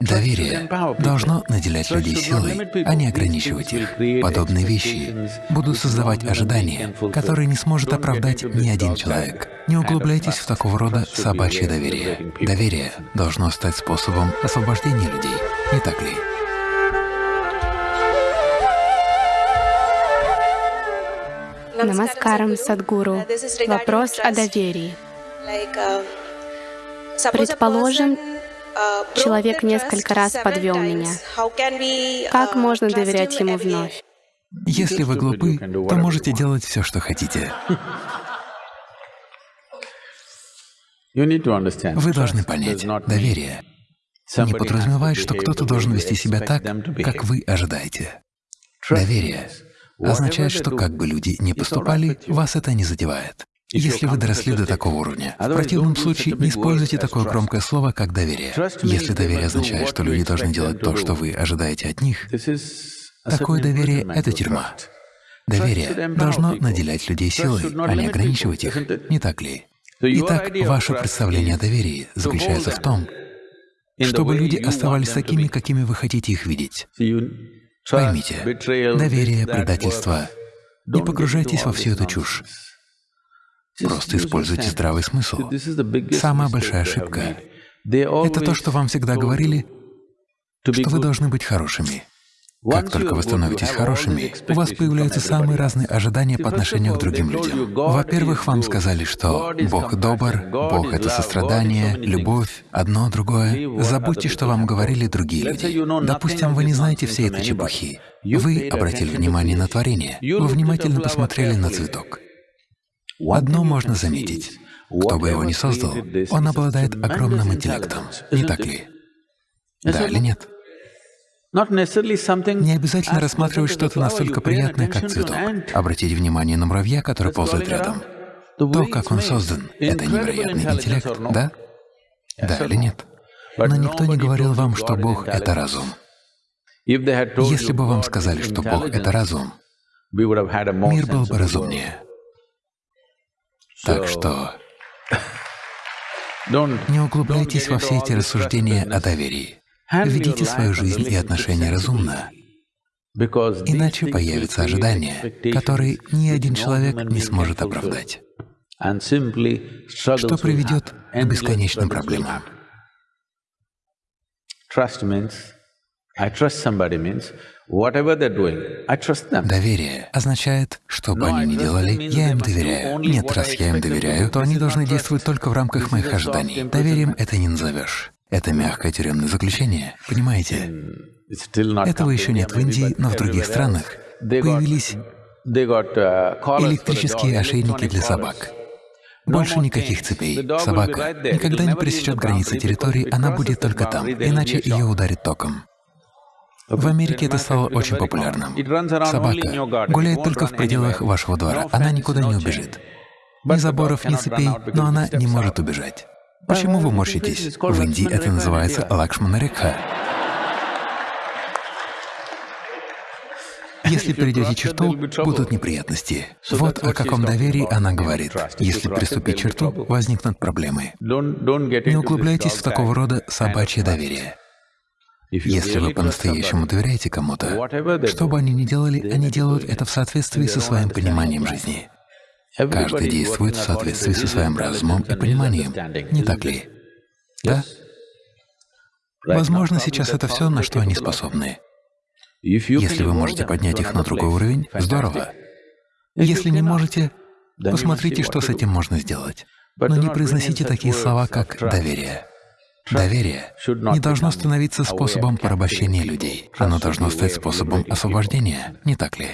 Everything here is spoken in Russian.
Доверие должно наделять людей силой, а не ограничивать их. Подобные вещи будут создавать ожидания, которые не сможет оправдать ни один человек. Не углубляйтесь в такого рода собачье доверие. Доверие должно стать способом освобождения людей, не так ли? Намаскарам, Садгуру. Вопрос о доверии. Предположим, человек несколько раз подвел меня. Как можно доверять ему вновь? Если вы глупы, то можете делать все, что хотите. Вы должны понять, доверие не подразумевает, что кто-то должен вести себя так, как вы ожидаете. Доверие означает, что как бы люди ни поступали, вас это не задевает. Если вы доросли до такого уровня, в противном случае не используйте такое громкое слово, как доверие. Если доверие означает, что люди должны делать то, что вы ожидаете от них, такое доверие — это тюрьма. Доверие должно наделять людей силой, а не ограничивать их, не так ли? Итак, ваше представление о доверии заключается в том, чтобы люди оставались такими, какими вы хотите их видеть. Поймите, доверие, предательство — не погружайтесь во всю эту чушь. Просто используйте здравый смысл. Самая большая ошибка — это то, что вам всегда говорили, что вы должны быть хорошими. Как только вы становитесь хорошими, у вас появляются самые разные ожидания по отношению к другим людям. Во-первых, вам сказали, что Бог добр, Бог — это сострадание, любовь, одно, другое. Забудьте, что вам говорили другие люди. Допустим, вы не знаете всей этой чепухи. Вы обратили внимание на творение, вы внимательно посмотрели на цветок. Одно можно заметить. Кто бы его ни создал, он обладает огромным интеллектом, не так ли? Да или нет? Не обязательно рассматривать что-то настолько приятное, как цветок. Обратите внимание на муравья, который ползает рядом. То, как он создан, — это невероятный интеллект, да? Да или нет? Но никто не говорил вам, что Бог — это разум. Если бы вам сказали, что Бог — это разум, мир был бы разумнее. Так что не углубляйтесь во все эти рассуждения о доверии. Ведите свою жизнь и отношения разумно, иначе появятся ожидания, которые ни один человек не сможет оправдать, что приведет к бесконечным проблемам. Доверие означает, что бы они ни делали, я им доверяю. Нет, раз я им доверяю, то они должны действовать только в рамках моих ожиданий. Доверием это не назовешь. Это мягкое тюремное заключение, понимаете? Этого еще нет в Индии, но в других странах появились электрические ошейники для собак. Больше никаких цепей. Собака никогда не пересечет границы территории, она будет только там, иначе ее ударит током. В Америке это стало очень популярным. Собака гуляет только в пределах вашего двора, она никуда не убежит. Ни заборов, ни цепей, но она не может убежать. Почему вы морщитесь? В Индии это называется Лакшманарекха. Если перейдете черту, будут неприятности. Вот о каком доверии она говорит. Если приступить черту, возникнут проблемы. Не углубляйтесь в такого рода собачье доверие. Если вы по-настоящему доверяете кому-то, что бы они ни делали, они делают это в соответствии со своим пониманием жизни. Каждый действует в соответствии со своим разумом и пониманием, не так ли? Да? Возможно, сейчас это все, на что они способны. Если вы можете поднять их на другой уровень, здорово. Если не можете, посмотрите, что с этим можно сделать. Но не произносите такие слова, как «доверие». Доверие не должно становиться способом порабощения людей. Оно должно стать способом освобождения, не так ли?